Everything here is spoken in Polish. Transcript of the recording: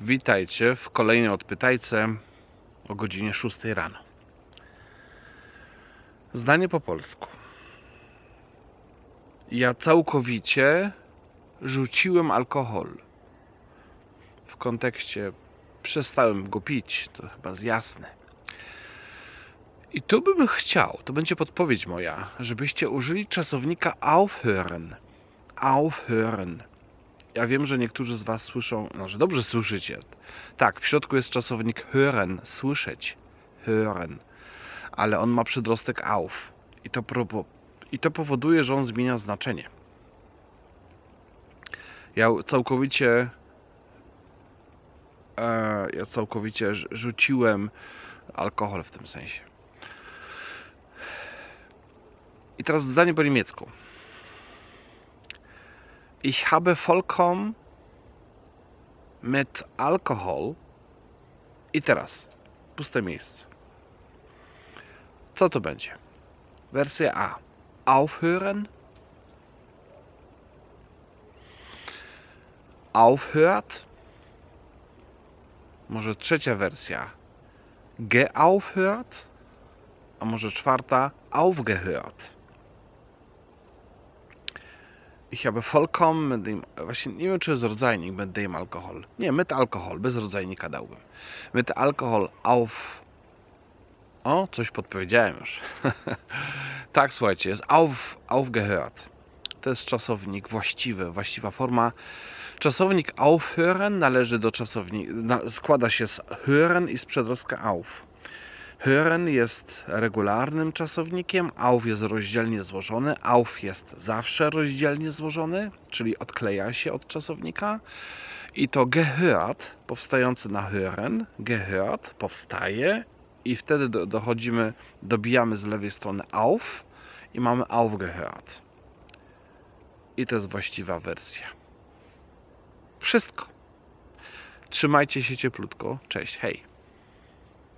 Witajcie w kolejnej odpytajce o godzinie 6 rano. Zdanie po polsku. Ja całkowicie rzuciłem alkohol. W kontekście przestałem go pić, to chyba jest jasne. I tu bym chciał, to będzie podpowiedź moja, żebyście użyli czasownika aufhören. Aufhören. Ja wiem, że niektórzy z Was słyszą, no, że dobrze słyszycie. Tak, w środku jest czasownik hören, słyszeć. Hören. Ale on ma przedrostek auf. I to, propo- I to powoduje, że on zmienia znaczenie. Ja całkowicie e, ja całkowicie rz- rzuciłem alkohol w tym sensie. I teraz zdanie po niemiecku. Ich habe vollkommen mit Alkohol. I teraz puste miejsce. Co to będzie? Wersja A. Aufhören. Aufhört. Może trzecia wersja. Geaufhört. A może czwarta. Aufgehört. Ich habe vollkommen mit dem, właśnie nie wiem czy jest rodzajnik mit dem Alkohol. Nie, mit Alkohol, bez rodzajnika dałbym. Mit Alkohol auf... O, coś podpowiedziałem już. tak, słuchajcie, jest auf, aufgehört. To jest czasownik właściwy, właściwa forma. Czasownik aufhören należy do czasownika, składa się z hören i z przedrostka auf. Hören jest regularnym czasownikiem, auf jest rozdzielnie złożony, auf jest zawsze rozdzielnie złożony, czyli odkleja się od czasownika. I to gehört, powstający na hören, gehört, powstaje i wtedy do, dochodzimy, dobijamy z lewej strony auf i mamy aufgehört. I to jest właściwa wersja. Wszystko. Trzymajcie się cieplutko. Cześć, hej.